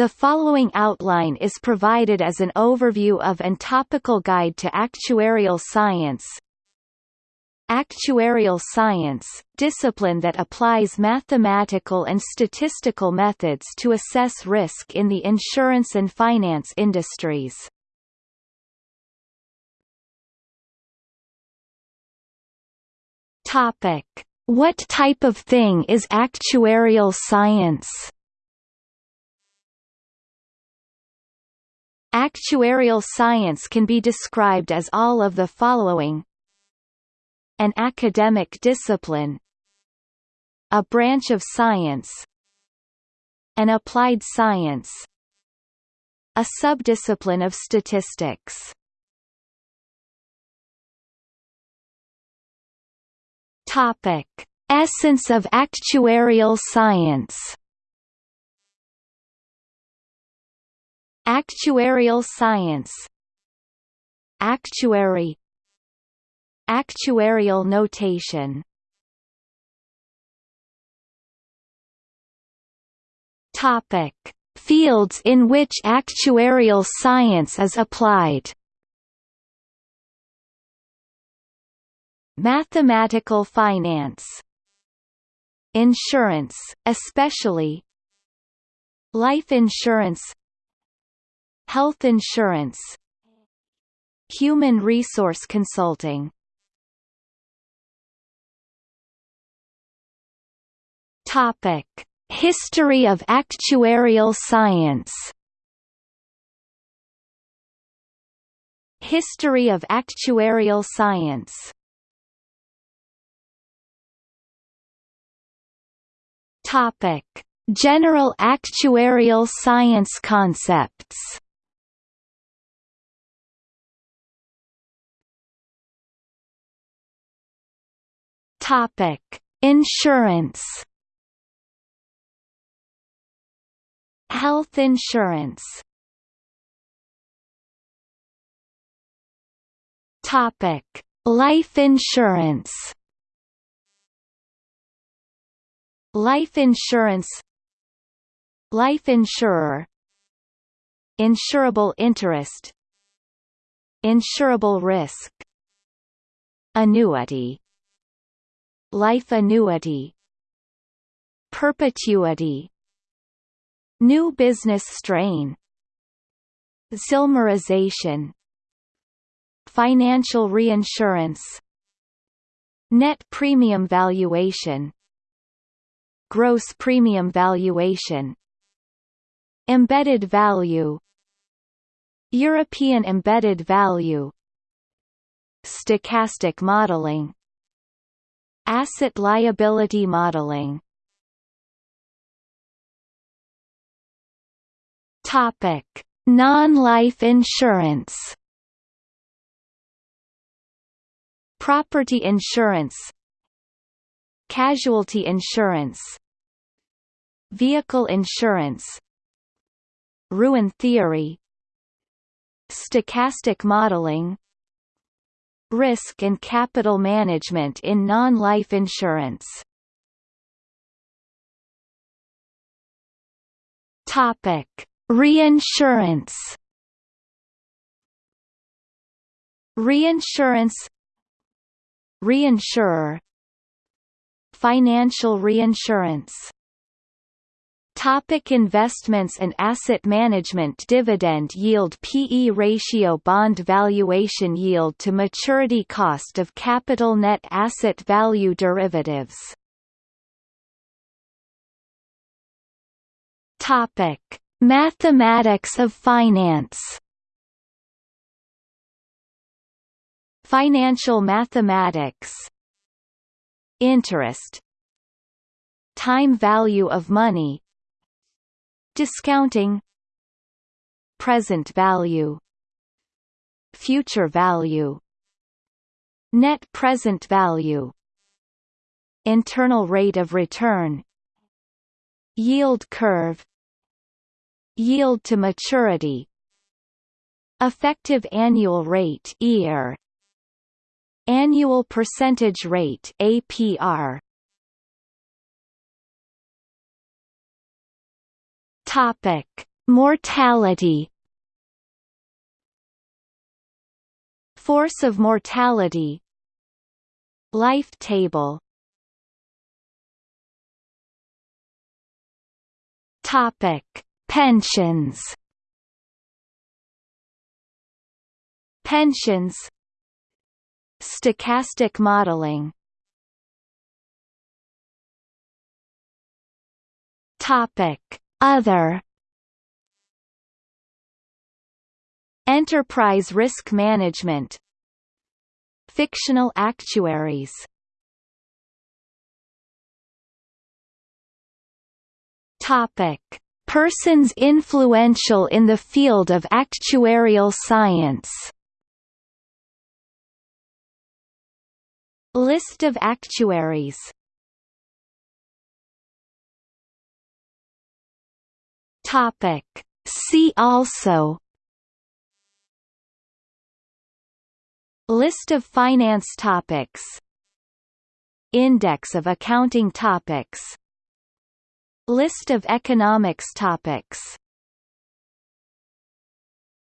The following outline is provided as an overview of and topical guide to actuarial science. Actuarial science, discipline that applies mathematical and statistical methods to assess risk in the insurance and finance industries. Topic: What type of thing is actuarial science? Actuarial science can be described as all of the following. An academic discipline. A branch of science. An applied science. A subdiscipline of statistics. Topic. Essence of actuarial science Actuarial science. Actuary. Actuarial notation. Topic. Fields in which actuarial science is applied. Mathematical finance. Insurance, especially. Life insurance Health insurance. Human resource consulting. Topic. History of actuarial science. History of actuarial science. Topic: General actuarial science concepts. Topic: Insurance. Health insurance. Topic: Life insurance. Life insurance. Life insurer. Insurable interest. Insurable risk. Annuity Life annuity Perpetuity New business strain Zillmerization Financial reinsurance Net premium valuation gross premium valuation embedded value European embedded value stochastic modeling asset liability modeling. Non-life insurance. Property insurance. Casualty insurance. Vehicle insurance. Ruin theory. Stochastic modeling Risk and capital management in non-life insurance. Topic: Reinsurance. Reinsurance. Reinsurer. Financial reinsurance Topic investments and asset management Dividend yield PE ratio Bond valuation yield to maturity Cost of capital Net asset value Derivatives. Topic. Mathematics of finance. Financial mathematics. Interest. Time value of money discounting present value future value net present value internal rate of return yield curve yield to maturity effective annual rate EAR Annual Percentage Rate APR Topic Mortality Force of mortality Life table Topic: Pensions. Pensions. Stochastic modeling. Topic: Other. Enterprise risk management Fictional actuaries Topic: Persons influential in the field of actuarial science. List of actuaries. Topic: See also List of finance topics Index of accounting topics List of economics topics